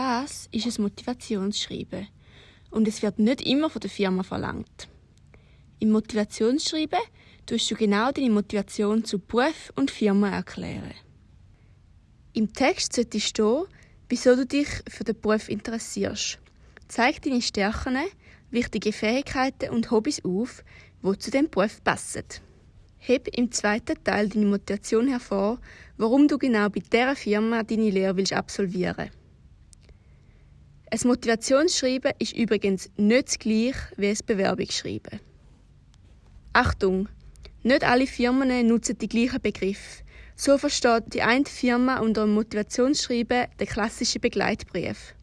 Das ist ein Motivationsschreiben und es wird nicht immer von der Firma verlangt. Im Motivationsschreiben tust du genau deine Motivation zu Beruf und Firma erklären. Im Text sollte stehen, wieso du dich für den Beruf interessierst. Zeig deine Stärken, wichtige Fähigkeiten und Hobbys auf, die zu dem Beruf passen. Heb im zweiten Teil deine Motivation hervor, warum du genau bei dieser Firma deine Lehre willst absolvieren Ein Motivationsschreiben ist übrigens nicht das gleiche wie ein Bewerbungsschreiben. Achtung! Nicht alle Firmen nutzen die gleichen Begriffe. So versteht die eine Firma unter Motivationsschreiben den klassischen Begleitbrief.